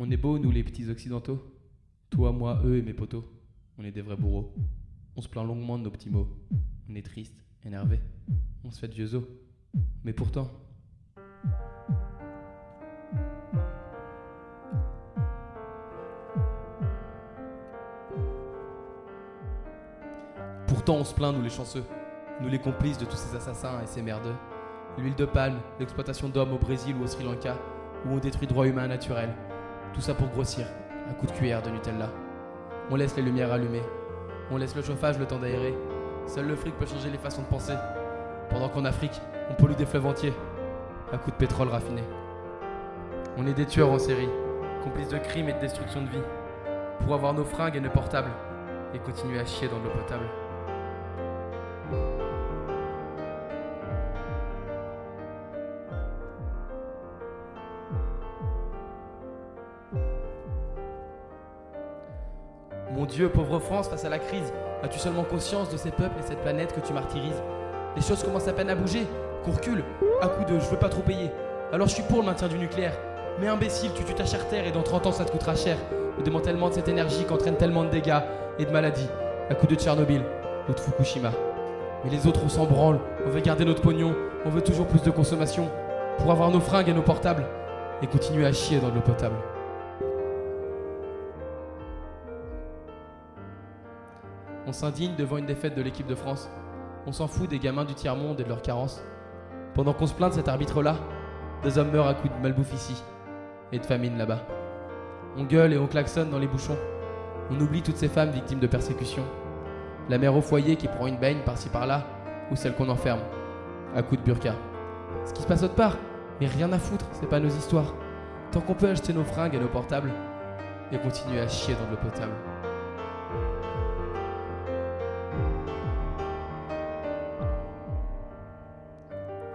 On est beaux, nous les petits occidentaux. Toi, moi, eux et mes potos. On est des vrais bourreaux. On se plaint longuement de nos petits mots. On est triste, énervé. On se fait de vieux os. Mais pourtant. Pourtant, on se plaint, nous les chanceux. Nous les complices de tous ces assassins et ces merdeux. L'huile de palme, l'exploitation d'hommes au Brésil ou au Sri Lanka, où on détruit droits humains naturels. Tout ça pour grossir, un coup de cuillère de Nutella. On laisse les lumières allumées. On laisse le chauffage le temps d'aérer. Seul le fric peut changer les façons de penser. Pendant qu'en Afrique, on pollue des fleuves entiers. À coup de pétrole raffiné. On est des tueurs en série, complices de crimes et de destruction de vie. Pour avoir nos fringues et nos portables. Et continuer à chier dans de l'eau potable. Mon Dieu, pauvre France, face à la crise, as-tu seulement conscience de ces peuples et cette planète que tu martyrises? Les choses commencent à peine à bouger, qu'on recule, à coup de je veux pas trop payer. Alors je suis pour le maintien du nucléaire. Mais imbécile, tu tues ta chère terre et dans 30 ans ça te coûtera cher. Le démantèlement de cette énergie qui entraîne tellement de dégâts et de maladies, à coup de Tchernobyl ou de Fukushima. Mais les autres, on s'en branle, on veut garder notre pognon, on veut toujours plus de consommation, pour avoir nos fringues et nos portables, et continuer à chier dans de l'eau potable. On s'indigne devant une défaite de l'équipe de France. On s'en fout des gamins du tiers-monde et de leurs carences. Pendant qu'on se plaint de cet arbitre-là, des hommes meurent à coups de malbouffe ici et de famine là-bas. On gueule et on klaxonne dans les bouchons. On oublie toutes ces femmes victimes de persécution. La mère au foyer qui prend une baigne par-ci par-là, ou celle qu'on enferme, à coups de burqa. Ce qui se passe autre part, mais rien à foutre, c'est pas nos histoires. Tant qu'on peut acheter nos fringues et nos portables, et continuer à chier dans l'eau potable.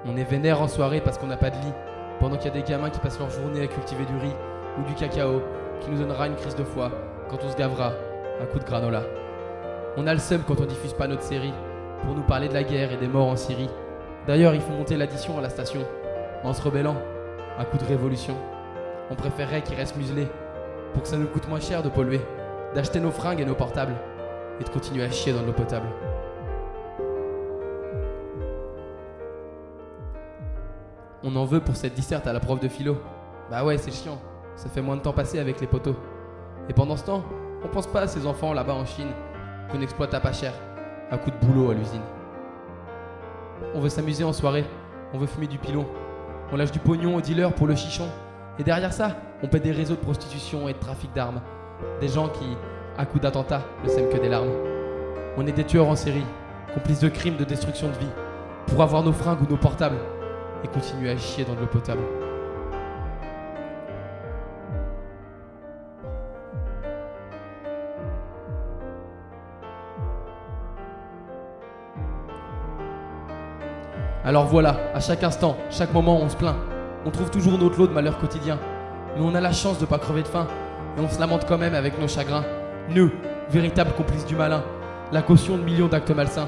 On est vénère en soirée parce qu'on n'a pas de lit, pendant qu'il y a des gamins qui passent leur journée à cultiver du riz ou du cacao, qui nous donnera une crise de foie quand on se gavera un coup de granola. On a le seum quand on diffuse pas notre série, pour nous parler de la guerre et des morts en Syrie. D'ailleurs, il faut monter l'addition à la station, en se rebellant, un coup de révolution. On préférerait qu'ils restent muselés, pour que ça nous coûte moins cher de polluer, d'acheter nos fringues et nos portables, et de continuer à chier dans l'eau potable. On en veut pour cette disserte à la prof de philo. Bah ouais, c'est chiant. Ça fait moins de temps passé avec les poteaux. Et pendant ce temps, on pense pas à ces enfants là-bas en Chine qu'on exploite à pas cher, à coup de boulot à l'usine. On veut s'amuser en soirée, on veut fumer du pilon, on lâche du pognon aux dealers pour le chichon. Et derrière ça, on paie des réseaux de prostitution et de trafic d'armes. Des gens qui, à coup d'attentats, ne sèment que des larmes. On est des tueurs en série, complices de crimes, de destruction de vie, pour avoir nos fringues ou nos portables, et continuer à chier dans de l'eau potable. Alors voilà, à chaque instant, chaque moment, on se plaint. On trouve toujours notre lot de malheurs quotidiens. Mais on a la chance de pas crever de faim. Et on se lamente quand même avec nos chagrins. Nous, véritables complices du malin. La caution de millions d'actes malsains.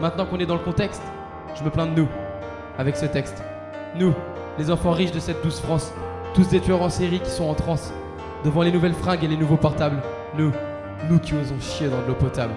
Maintenant qu'on est dans le contexte, je me plains de nous. Avec ce texte. Nous, les enfants riches de cette douce France. Tous des tueurs en série qui sont en transe. Devant les nouvelles fringues et les nouveaux portables. Nous, nous qui osons chier dans de l'eau potable.